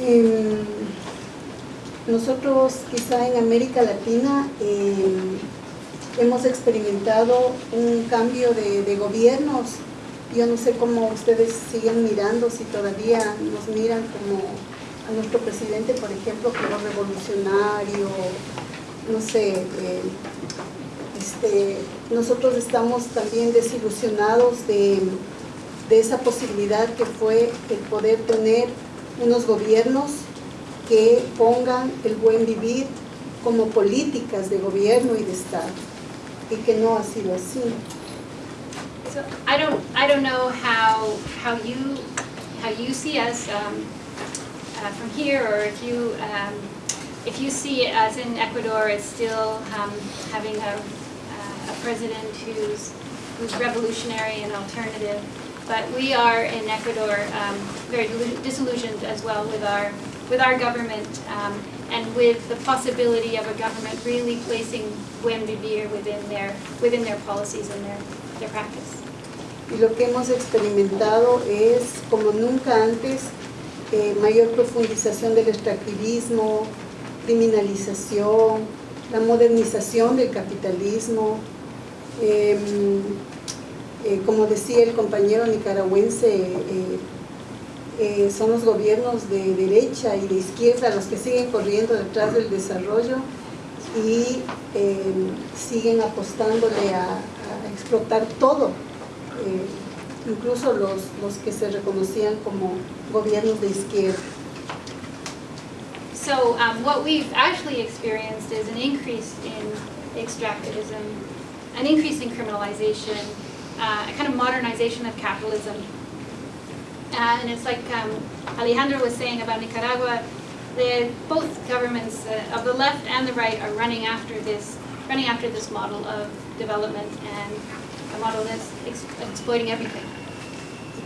Em, nosotros quizá en América Latina em, hemos experimentado un cambio de, gobiernos. Yo no sé cómo ustedes siguen mirando, si todavía nos miran como a nuestro presidente, por ejemplo, como revolucionario, no sé, eh, este, nosotros estamos también desilusionados de, de esa posibilidad que fue el poder tener unos gobiernos que pongan el buen vivir como políticas de gobierno y de Estado y que no ha sido así. So I don't I don't know how how you how you see us um, uh, from here or if you um, if you see us in Ecuador as still um, having a, uh, a president who's who's revolutionary and alternative but we are in Ecuador um, very disillusioned as well with our with our government um, and with the possibility of a government really placing buen vivir within their within their policies and their their practice. Y lo que hemos experimentado es, como nunca antes, eh, mayor profundización del extractivismo, criminalización, la modernización del capitalismo, eh, eh, como decía el compañero nicaragüense, eh, eh, son los gobiernos de derecha y de izquierda los que siguen corriendo detrás del desarrollo y siguen apostándole a, a explotar todo, incluso los, los que se reconocían como gobiernos de izquierda. So um, what we've actually experienced is an increase in extractivism, an increase in criminalization, uh, a kind of modernization of capitalism. Uh, and it's like um, Alejandro was saying about Nicaragua, both governments uh, of the left and the right are running after this, running after this model of development and a model that's ex exploiting everything.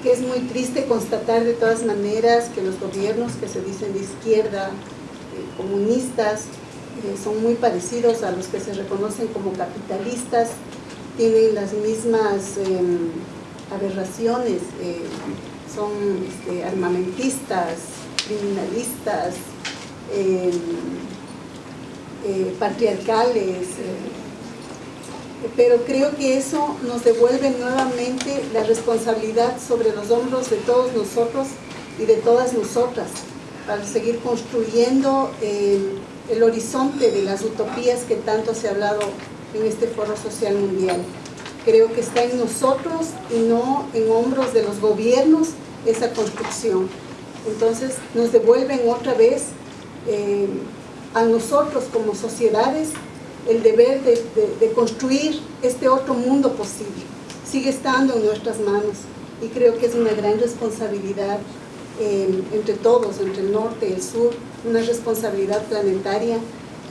que es muy triste constatar de todas maneras que los gobiernos que se dicen de izquierda, eh, comunistas, eh, son muy parecidos a los que se reconocen como capitalistas, tienen las mismas eh, aberraciones, eh, son este, armamentistas, criminalistas, eh, patriarcales, pero creo que eso nos devuelve nuevamente la responsabilidad sobre los hombros de todos nosotros y de todas nosotras para seguir construyendo el horizonte de las utopías que tanto se ha hablado en este Foro Social Mundial. Creo que está en nosotros y no en hombros de los gobiernos esa construcción. Entonces nos devuelven otra vez eh, a nosotros como sociedades el deber de, construir este otro mundo posible. Sigue estando en nuestras manos y creo que es una gran responsabilidad eh, entre todos, entre el norte y el sur, una responsabilidad planetaria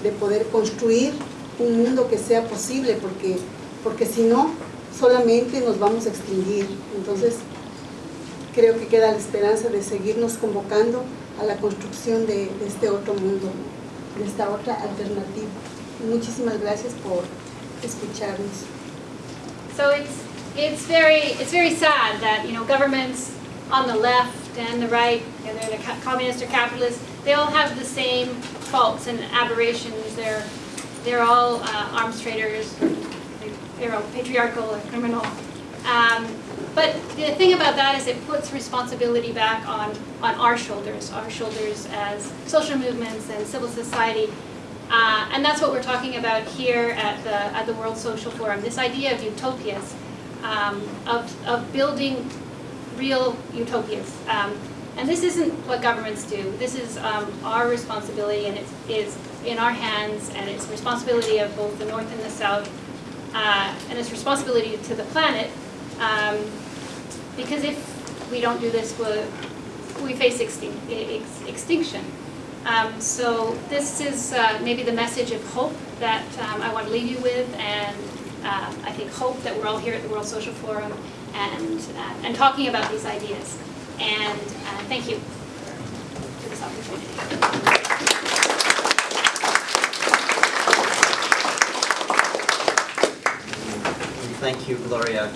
de poder construir un mundo que sea posible, porque, porque si no, solamente nos vamos a extinguir. Entonces, creo que queda la esperanza de seguirnos convocando a la construcción de, de este otro mundo, de esta otra alternativa. Muchísimas gracias por escucharnos. So it's, it's, very, it's very sad that, you know, governments on the left and the right, whether they're communist or capitalist, they all have the same faults and aberrations. They're they're all uh, arms traders, they're all patriarchal and criminal. Um, but the thing about that is it puts responsibility back on, on our shoulders, our shoulders as social movements and civil society. Uh, and that's what we're talking about here at the, at the World Social Forum, this idea of utopias, um, of, of building real utopias. Um, and this isn't what governments do. This is um, our responsibility and it is in our hands and it's responsibility of both the North and the South uh, and it's responsibility to the planet um, because if we don't do this, we'll, we face extin ex extinction. Um, so this is uh, maybe the message of hope that um, I want to leave you with and uh, I think hope that we're all here at the World Social Forum and, uh, and talking about these ideas. And uh, thank you for this opportunity. Thank you, Gloria.